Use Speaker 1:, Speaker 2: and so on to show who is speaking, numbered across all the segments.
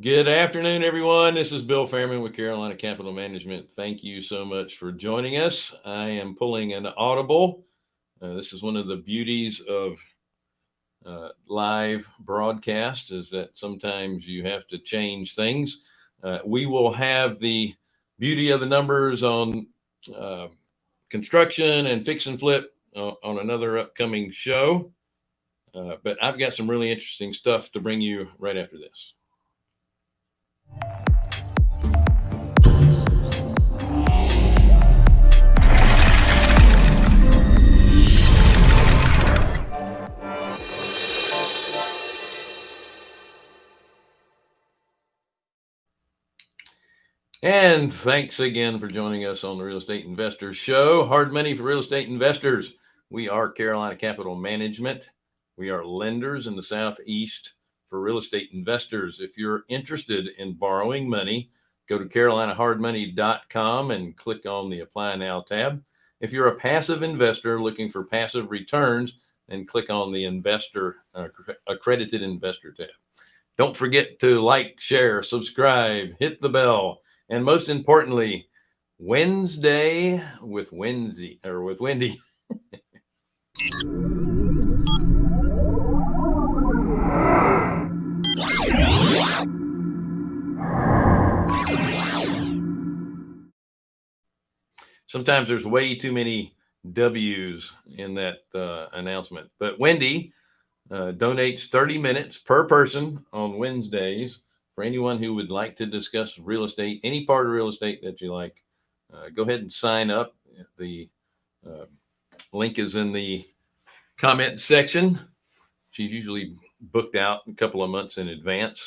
Speaker 1: Good afternoon, everyone. This is Bill Fairman with Carolina Capital Management. Thank you so much for joining us. I am pulling an audible. Uh, this is one of the beauties of uh, live broadcast is that sometimes you have to change things. Uh, we will have the beauty of the numbers on uh, construction and fix and flip uh, on another upcoming show. Uh, but I've got some really interesting stuff to bring you right after this. And thanks again for joining us on the Real Estate Investors Show. Hard money for real estate investors. We are Carolina Capital Management. We are lenders in the Southeast for real estate investors. If you're interested in borrowing money, go to carolinahardmoney.com and click on the Apply Now tab. If you're a passive investor looking for passive returns, then click on the Investor uh, Accredited Investor tab. Don't forget to like, share, subscribe, hit the bell and most importantly, Wednesday with Wendy or with Wendy. Sometimes there's way too many W's in that uh, announcement, but Wendy uh, donates 30 minutes per person on Wednesdays for anyone who would like to discuss real estate, any part of real estate that you like, uh, go ahead and sign up. The uh, link is in the comment section. She's usually booked out a couple of months in advance.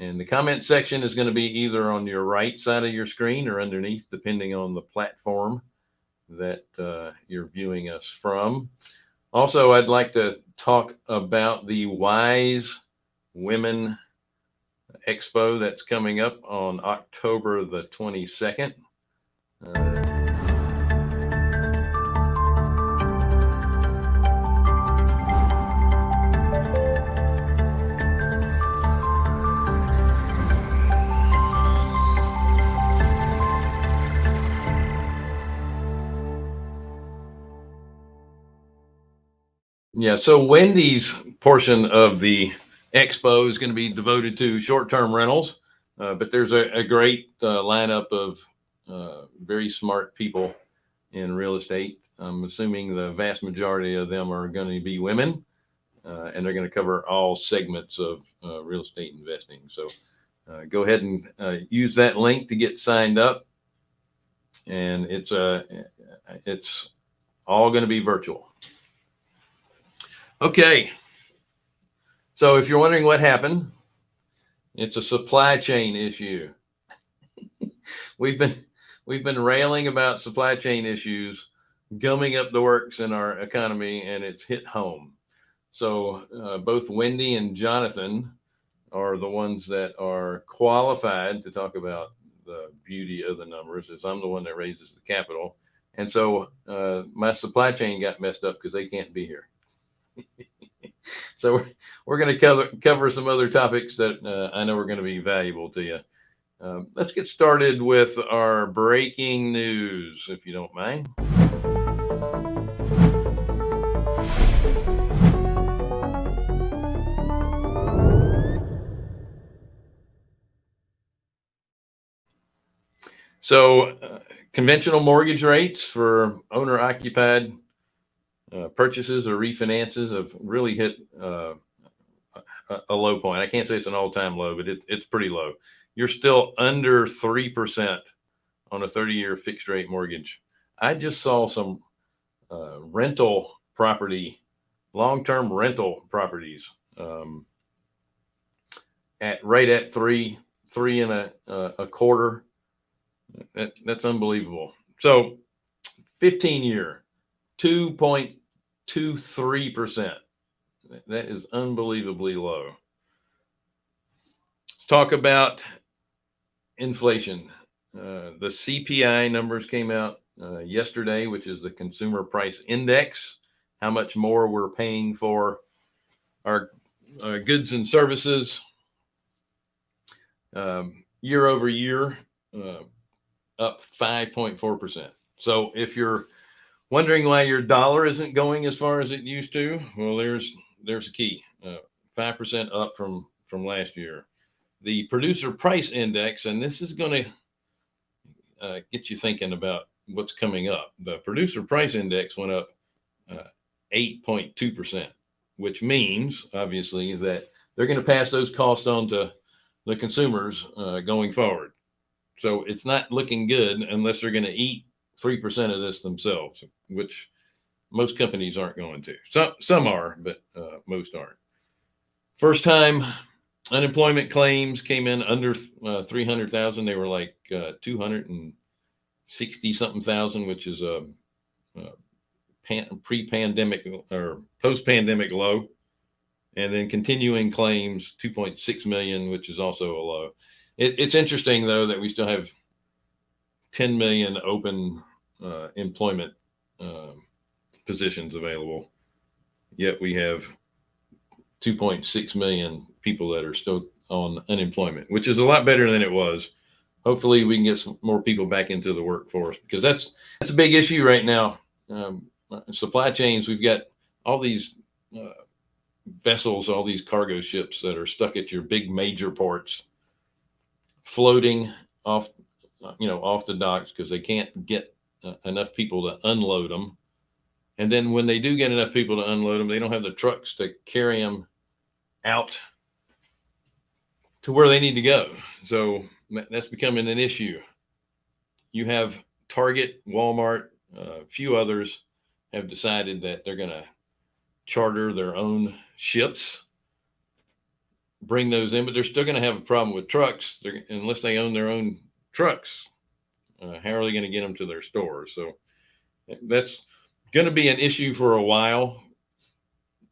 Speaker 1: And the comment section is going to be either on your right side of your screen or underneath, depending on the platform that uh, you're viewing us from. Also, I'd like to talk about the Wise Women Expo that's coming up on October the 22nd. Uh, Yeah, so Wendy's portion of the expo is going to be devoted to short-term rentals, uh, but there's a, a great uh, lineup of uh, very smart people in real estate. I'm assuming the vast majority of them are going to be women, uh, and they're going to cover all segments of uh, real estate investing. So uh, go ahead and use that link to get signed up, and it's a it's all going to be virtual. Okay. So if you're wondering what happened, it's a supply chain issue. we've been we've been railing about supply chain issues gumming up the works in our economy and it's hit home. So uh, both Wendy and Jonathan are the ones that are qualified to talk about the beauty of the numbers as I'm the one that raises the capital. And so uh, my supply chain got messed up because they can't be here. so we're, we're going to cover cover some other topics that uh, I know are going to be valuable to you. Um, let's get started with our breaking news, if you don't mind. So, uh, conventional mortgage rates for owner occupied uh, purchases or refinances have really hit uh, a, a, low point. I can't say it's an all time low, but it, it's pretty low. You're still under 3% on a 30 year fixed rate mortgage. I just saw some uh, rental property, long term rental properties um, at right at three, three and a, a quarter. That, that's unbelievable. So 15 year, 2. three percent. That is unbelievably low. Let's talk about inflation. Uh, the CPI numbers came out uh, yesterday, which is the consumer price index, how much more we're paying for our uh, goods and services. Um, year over year, uh, up 5.4%. So if you're wondering why your dollar isn't going as far as it used to, well, there's there's a key. Uh, 5% up from from last year. The producer price index, and this is going to uh, get you thinking about what's coming up. The producer price index went up 8.2%, which means obviously that they're going to pass those costs on to the consumers uh, going forward. So it's not looking good unless they're going to eat 3% of this themselves, which most companies aren't going to. Some, some are, but uh, most aren't. First time unemployment claims came in under uh, 300,000. They were like uh, 260 something thousand, which is a, a pre-pandemic or post-pandemic low and then continuing claims 2.6 million which is also a low it, it's interesting though that we still have 10 million open uh, employment uh, positions available. Yet we have 2.6 million people that are still on unemployment which is a lot better than it was. Hopefully we can get some more people back into the workforce because that's that's a big issue right now. Um, supply chains we've got all these uh, vessels, all these cargo ships that are stuck at your big major ports, floating off, you know, off the docks because they can't get uh, enough people to unload them. And then when they do get enough people to unload them, they don't have the trucks to carry them out to where they need to go. So that's becoming an issue. You have Target, Walmart, a uh, few others have decided that they're going to charter their own ships, bring those in, but they're still going to have a problem with trucks unless they own their own trucks. Uh, how are they going to get them to their stores? So that's going to be an issue for a while.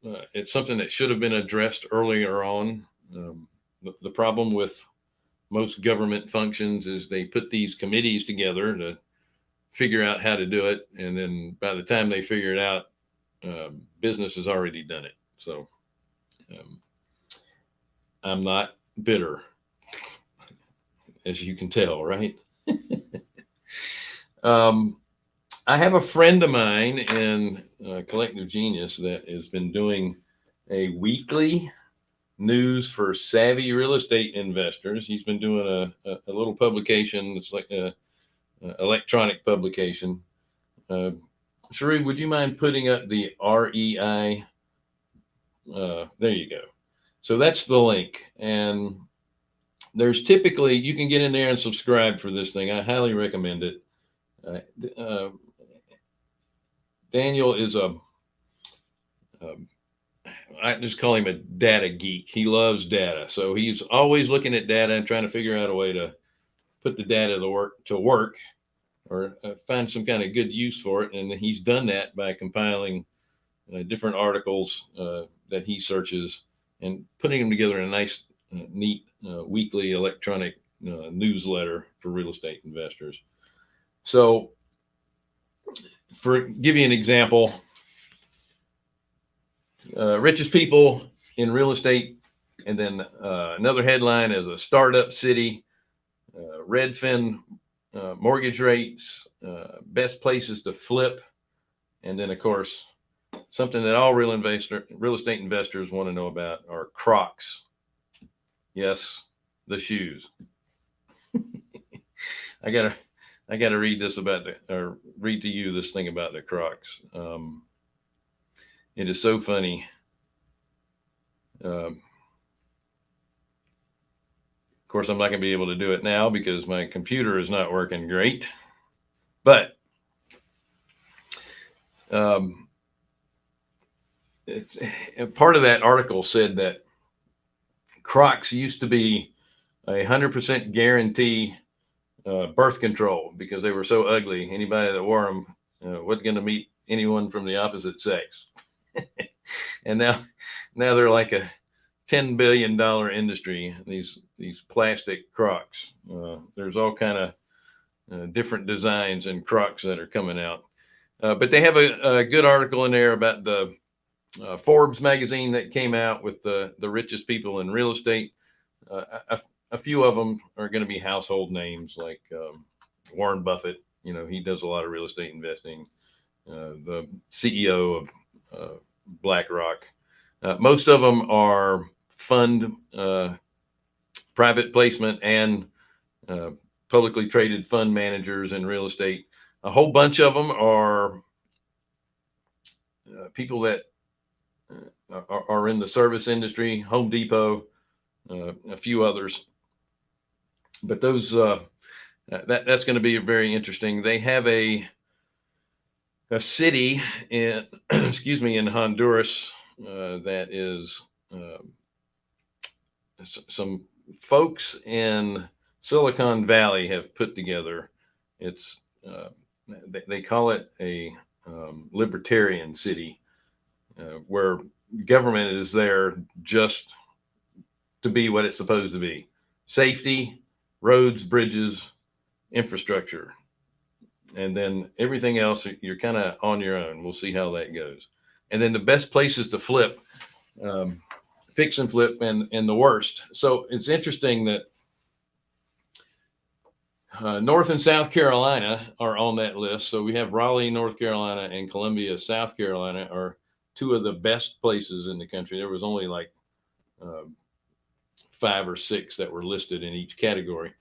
Speaker 1: Uh, it's something that should have been addressed earlier on. Um, the, the problem with most government functions is they put these committees together to figure out how to do it. And then by the time they figure it out, uh, business has already done it. So um, I'm not bitter, as you can tell, right? um, I have a friend of mine in uh, Collective Genius that has been doing a weekly news for savvy real estate investors. He's been doing a, a, a little publication. It's like a, a electronic publication. Uh, Sheree, would you mind putting up the REI uh, there you go. So that's the link. And there's typically, you can get in there and subscribe for this thing. I highly recommend it. Uh, uh, Daniel is a, um, I just call him a data geek. He loves data. So he's always looking at data and trying to figure out a way to put the data to work to work or uh, find some kind of good use for it. And he's done that by compiling uh, different articles uh, that he searches and putting them together in a nice, uh, neat uh, weekly electronic newsletter for real estate investors. So, for give you an example, uh, richest people in real estate, and then uh, another headline is a startup city, Redfin mortgage rates, best places to flip, and then of course something that all real investor, real estate investors want to know about are Crocs. Yes, the shoes. I gotta, I gotta read this about the, or read to you this thing about the Crocs. Um, it is so funny. Um, of course, I'm not going to be able to do it now because my computer is not working great. But um, it, part of that article said that Crocs used to be a hundred percent guarantee uh, birth control because they were so ugly. Anybody that wore them uh, wasn't going to meet anyone from the opposite sex. and now, now they're like a ten billion dollar industry. These these plastic Crocs. Uh, there's all kind of uh, different designs and Crocs that are coming out. Uh, but they have a, a, good article in there about the uh, Forbes magazine that came out with the the richest people in real estate. Uh, I, a few of them are going to be household names like um, Warren Buffett. You know, he does a lot of real estate investing. Uh, the CEO of uh, BlackRock. Uh, most of them are fund uh, private placement and uh, publicly traded fund managers in real estate. A whole bunch of them are uh, people that are, are, in the service industry, Home Depot, a few others. But those that that's going to be very interesting. They have a a city in excuse me in Honduras uh, that is uh, some folks in Silicon Valley have put together. It's uh, they, they, call it a um, libertarian city uh, where government is there just to be what it's supposed to be: safety, roads, bridges, infrastructure and then everything else you're kind of on your own. We'll see how that goes. And then the best places to flip, um, fix and flip, and and the worst. So it's interesting that uh, North and South Carolina are on that list. So we have Raleigh, North Carolina, and Columbia, South Carolina are two of the best places in the country. There was only like uh, five or six that were listed in each category.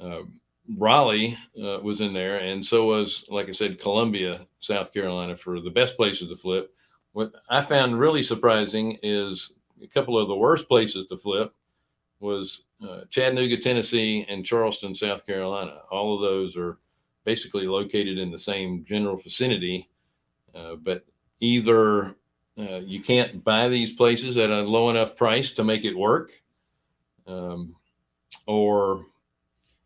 Speaker 1: Um, Raleigh uh, was in there, and so was, like I said, Columbia, South Carolina, for the best places to flip. What I found really surprising is a couple of the worst places to flip was uh, Chattanooga, Tennessee, and Charleston, South Carolina. All of those are basically located in the same general vicinity, uh, but either uh, you can't buy these places at a low enough price to make it work, um, or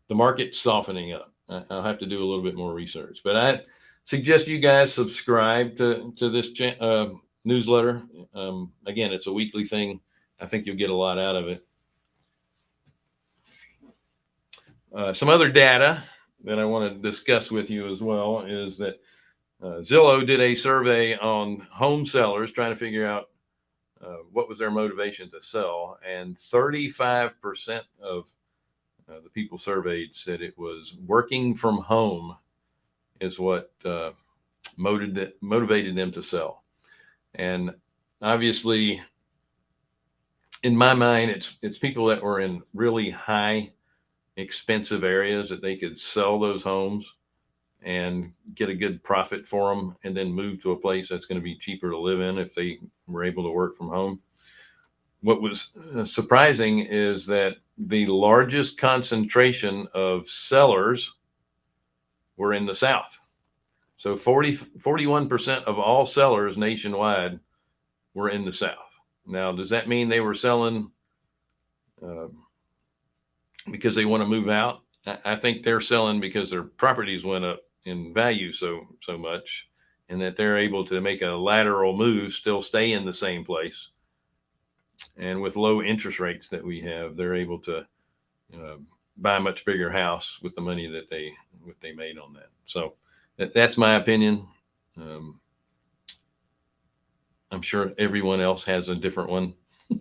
Speaker 1: the market softening up. I'll have to do a little bit more research, but I suggest you guys subscribe to, to this uh, newsletter. Um, again, it's a weekly thing. I think you'll get a lot out of it. Uh, some other data that I want to discuss with you as well is that uh, Zillow did a survey on home sellers trying to figure out uh, what was their motivation to sell. And 35% of uh, the people surveyed said it was working from home is what uh, motivated motivated them to sell. And obviously, in my mind, it's it's people that were in really high, expensive areas that they could sell those homes and get a good profit for them, and then move to a place that's going to be cheaper to live in if they were able to work from home. What was uh, surprising is that the largest concentration of sellers were in the South. So 40, 41% of all sellers nationwide were in the South. Now, does that mean they were selling uh, because they want to move out? I think they're selling because their properties went up in value so so much, and that they're able to make a lateral move, still stay in the same place, and with low interest rates that we have, they're able to uh, buy a much bigger house with the money that they what they made on that. So that, that's my opinion. Um, I'm sure everyone else has a different one.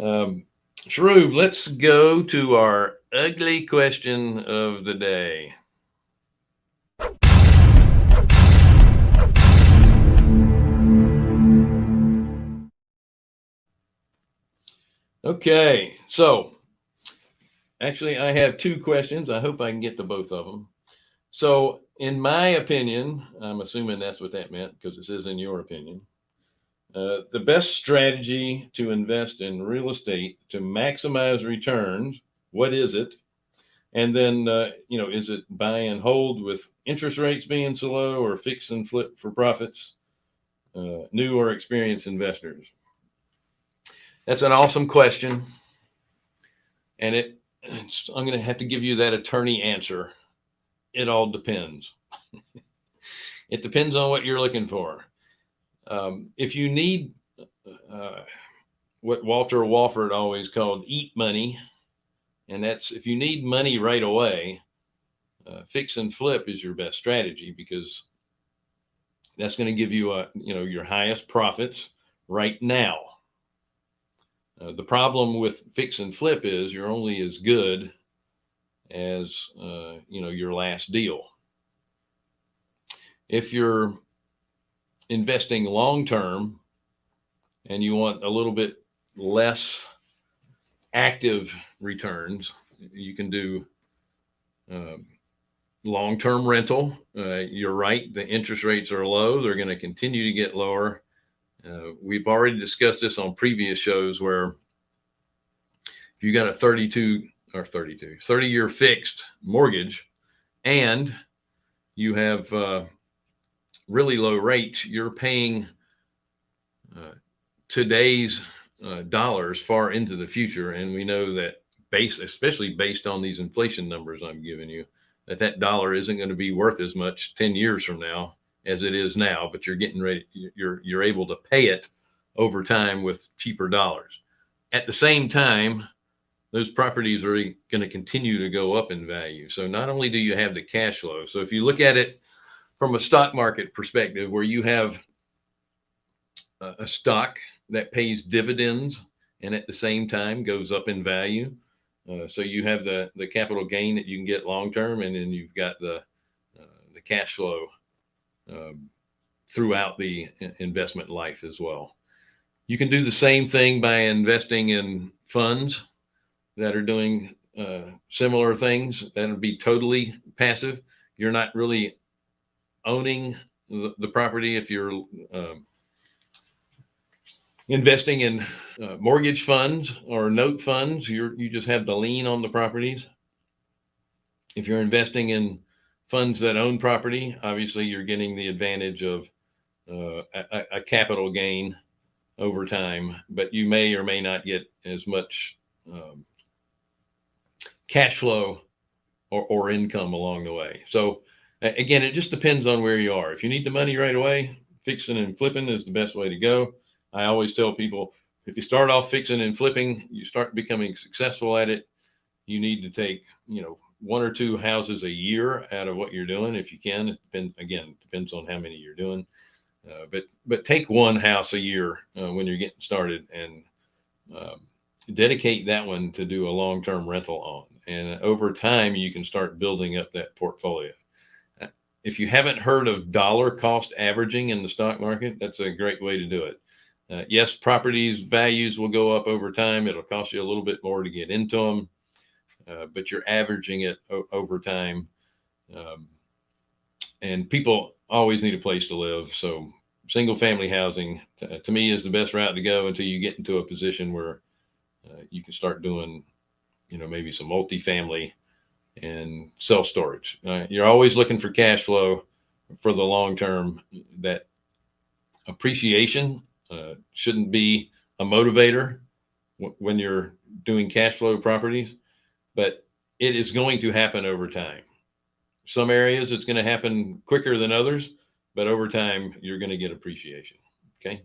Speaker 1: um, Shroob, let's go to our ugly question of the day. Okay, so actually, I have two questions. I hope I can get to both of them. So, in my opinion, I'm assuming that's what that meant because it says in your opinion. Uh, the best strategy to invest in real estate to maximize returns, what is it? And then, uh, you know, is it buy and hold with interest rates being so low or fix and flip for profits? Uh, new or experienced investors? That's an awesome question. And it, I'm going to have to give you that attorney answer. It all depends. it depends on what you're looking for. Um, if you need uh, what Walter Walford always called eat money, and that's if you need money right away, uh, fix and flip is your best strategy because that's going to give you a you know your highest profits right now Uh, the problem with fix and flip is you're only as good as uh, you know your last deal. If you're investing long term and you want a little bit less active returns, you can do um, long term rental. Uh, you're right, the interest rates are low, they're going to continue to get lower. Uh, we've already discussed this on previous shows where if you got a 32 or 32, 30 year fixed mortgage and you have uh, really low rates, you're paying uh, today's uh, dollars far into the future. And we know that based, especially based on these inflation numbers I'm giving you, that that dollar isn't going to be worth as much 10 years from now as it is now, but you're getting ready, you're, you're able to pay it over time with cheaper dollars. At the same time, those properties are going to continue to go up in value. So not only do you have the cash flow, so if you look at it from a stock market perspective, where you have a stock that pays dividends and at the same time goes up in value. Uh, so you have the the capital gain that you can get long term, and then you've got the uh, the cash flow um, throughout the investment life as well. You can do the same thing by investing in funds that are doing uh, similar things. That would be totally passive. You're not really owning the, the property if you're um, investing in uh, mortgage funds or note funds. You're you just have the lien on the properties. If you're investing in funds that own property, obviously you're getting the advantage of uh, a, a capital gain over time, but you may or may not get as much um, cash flow or, or income along the way. So again, it just depends on where you are. If you need the money right away, fixing and flipping is the best way to go. I always tell people if you start off fixing and flipping, you start becoming successful at it. You need to take, you know, one or two houses a year out of what you're doing if you can. It again, depends on how many you're doing. Uh, but but take one house a year uh, when you're getting started and um, dedicate that one to do a long-term rental on and over time you can start building up that portfolio if you haven't heard of dollar cost averaging in the stock market that's a great way to do it uh, yes properties values will go up over time it'll cost you a little bit more to get into them uh, but you're averaging it over time um, and people always need a place to live so single family housing to me is the best route to go until you get into a position where uh, you can start doing you know, maybe some multifamily and self storage. Uh, you're always looking for cash flow for the long term. That appreciation uh, shouldn't be a motivator when you're doing cash flow properties, but it is going to happen over time. Some areas it's going to happen quicker than others, but over time you're going to get appreciation. Okay.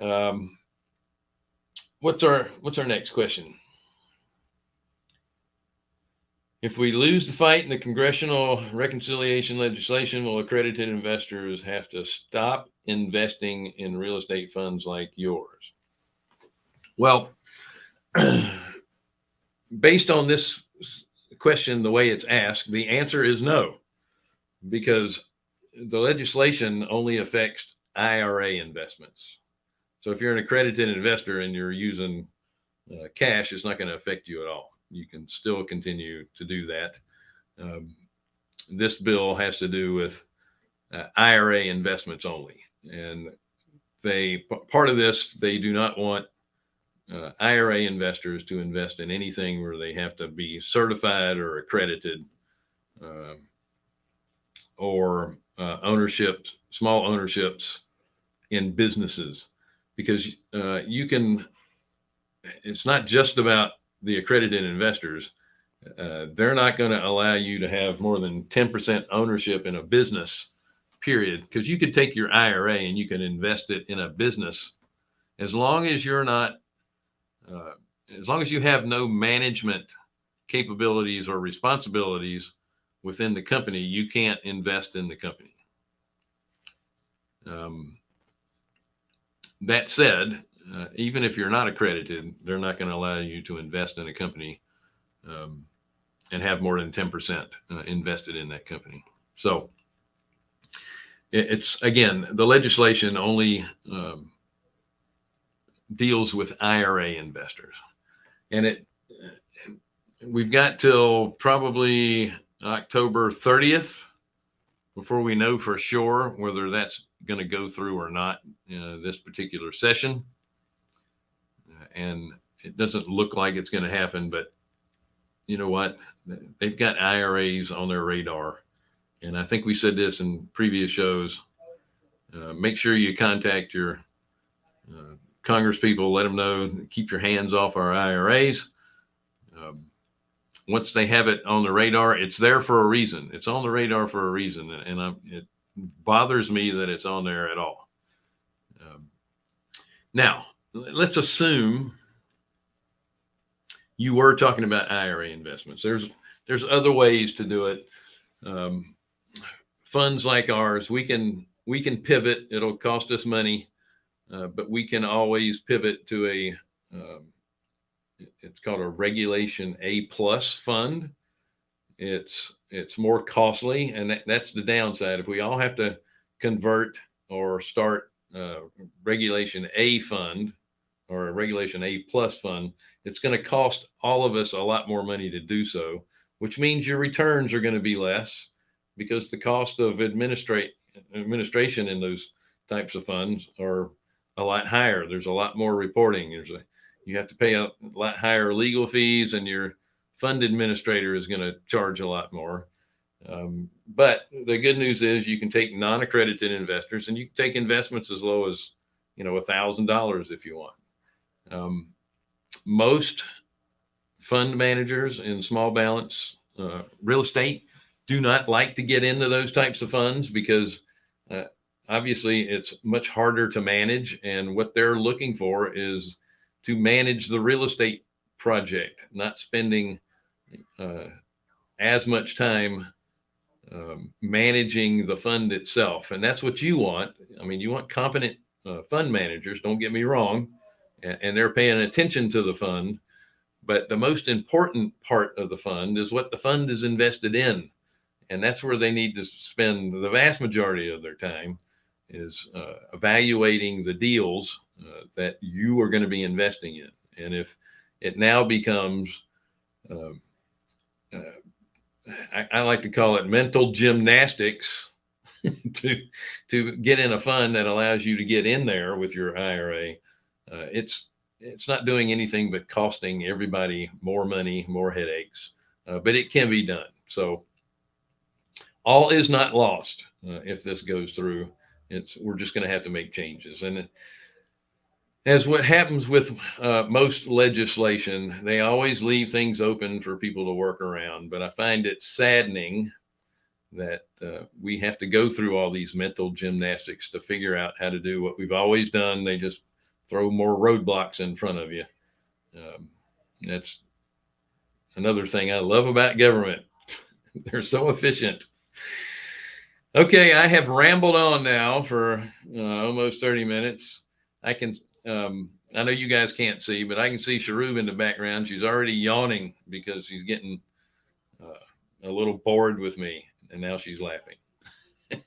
Speaker 1: Um, what's our what's our next question? If we lose the fight in the congressional reconciliation legislation, will accredited investors have to stop investing in real estate funds like yours? Well, based on this question, the way it's asked, the answer is no, because the legislation only affects IRA investments. So if you're an accredited investor and you're using uh, cash, it's not going to affect you at all you can still continue to do that. Um, this bill has to do with uh, IRA investments only. And they, part of this, they do not want uh, IRA investors to invest in anything where they have to be certified or accredited uh, or uh, ownership, small ownerships in businesses, because uh, you can, it's not just about the accredited investors, uh, they're not going to allow you to have more than 10% ownership in a business period. Because you could take your IRA and you can invest it in a business. As long as you're not uh, as long as you have no management capabilities or responsibilities within the company you can't invest in the company um, that said uh, even if you're not accredited, they're not going to allow you to invest in a company um, and have more than 10% uh, invested in that company. So it's again, the legislation only um, deals with IRA investors, and it we've got till probably October 30th before we know for sure whether that's going to go through or not uh, this particular session. Uh, and it doesn't look like it's going to happen, but you know what? They've got IRAs on their radar. And I think we said this in previous shows. Uh, make sure you contact your Congress people, let them know, keep your hands off our IRAs. Um, once they have it on the radar, it's there for a reason. It's on the radar for a reason, and I'm, it bothers me that it's on there at all. Um, now, let's assume you were talking about IRA investments. There's there's other ways to do it. Um, funds like ours, we can we can pivot. It'll cost us money, uh, but we can always pivot to a um, it's called a regulation A plus fund. It's it's more costly, and that, that's the downside. If we all have to convert or start uh, regulation A fund or a regulation A plus fund, it's going to cost all of us a lot more money to do so, which means your returns are going to be less because the cost of administrate administration in those types of funds are a lot higher. There's a lot more reporting. There's a you have to pay a lot higher legal fees and your fund administrator is going to charge a lot more. Um, but the good news is you can take non-accredited investors and you can take investments as low as, you know, a thousand dollars if you want. Um, most fund managers in small balance uh, real estate do not like to get into those types of funds because uh, obviously it's much harder to manage and what they're looking for is to manage the real estate project, not spending uh, as much time um, managing the fund itself. And that's what you want. I mean, you want competent uh, fund managers, don't get me wrong, and, and they're paying attention to the fund. But the most important part of the fund is what the fund is invested in. And that's where they need to spend the vast majority of their time is uh, evaluating the deals uh, that you are going to be investing in. And if it now becomes, um, uh, I, I, like to call it mental gymnastics to to get in a fund that allows you to get in there with your IRA. Uh, it's it's not doing anything but costing everybody more money, more headaches, uh, but it can be done. So all is not lost uh, if this goes through. It's we're just going to have to make changes and as what happens with uh, most legislation, they always leave things open for people to work around. But I find it saddening that uh, we have to go through all these mental gymnastics to figure out how to do what we've always done. They just throw more roadblocks in front of you. Um, that's another thing I love about government. They're so efficient. Okay, I have rambled on now for uh, almost 30 minutes. I can um, I know you guys can't see, but I can see Sharub in the background. She's already yawning because she's getting uh, a little bored with me, and now she's laughing.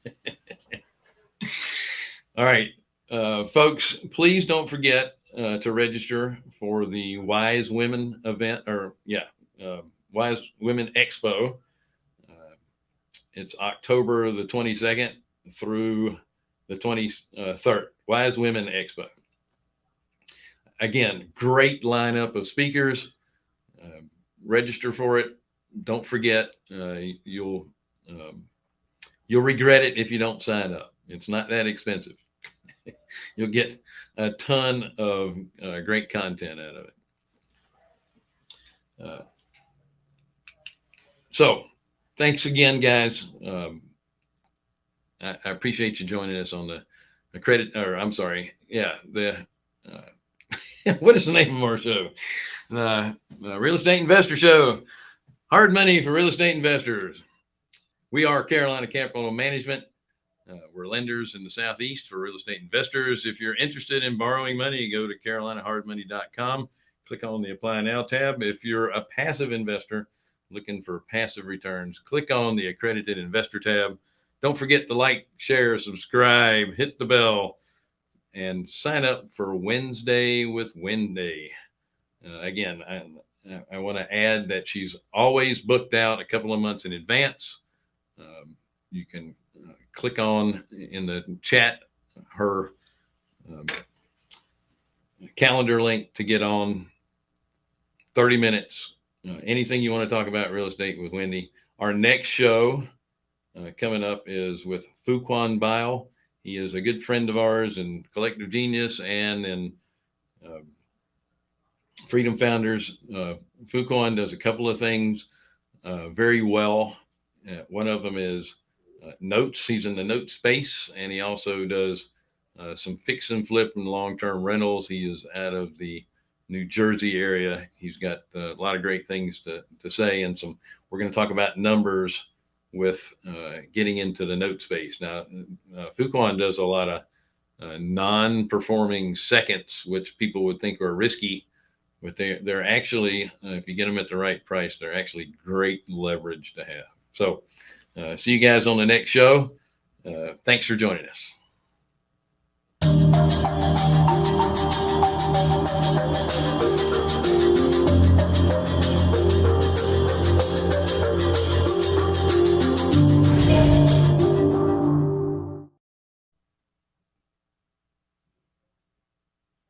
Speaker 1: All right, uh, folks, please don't forget uh, to register for the Wise Women event, or yeah, uh, Wise Women Expo. It's October the 22nd through the 23rd. Wise Women Expo again, great lineup of speakers. Uh, register for it. Don't forget, uh, you'll um, you'll regret it if you don't sign up. It's not that expensive. you'll get a ton of uh, great content out of it. Uh, so, thanks again, guys. Um, I, I, appreciate you joining us on the, the credit, or I'm sorry, yeah, the uh, what is the name of our show? The, the Real Estate Investor Show. Hard money for real estate investors. We are Carolina Capital Management. Uh, we're lenders in the Southeast for real estate investors. If you're interested in borrowing money, go to carolinahardmoney.com. Click on the Apply Now tab. If you're a passive investor looking for passive returns, click on the Accredited Investor tab. Don't forget to like, share, subscribe, hit the bell, and sign up for Wednesday with Wendy. Uh, again, I, I want to add that she's always booked out a couple of months in advance. Um, you can uh, click on in the chat her um, calendar link to get on 30 minutes. Uh, anything you want to talk about real estate with Wendy. Our next show uh, coming up is with Fuquan Bilal. He is a good friend of ours and collective genius and in um, Freedom Founders. Uh, Fuquan does a couple of things uh, very well. Uh, one of them is uh, notes. He's in the note space, and he also does uh, some fix and flip and long term rentals. He is out of the New Jersey area. He's got uh, a lot of great things to, to say, and some. We're going to talk about numbers with uh, getting into the note space. Now, uh, Fuquan does a lot of uh, non-performing seconds, which people would think are risky, but they they're actually, if you get them at the right price, they're actually great leverage to have. So. Uh, see you guys on the next show. Uh, thanks for joining us.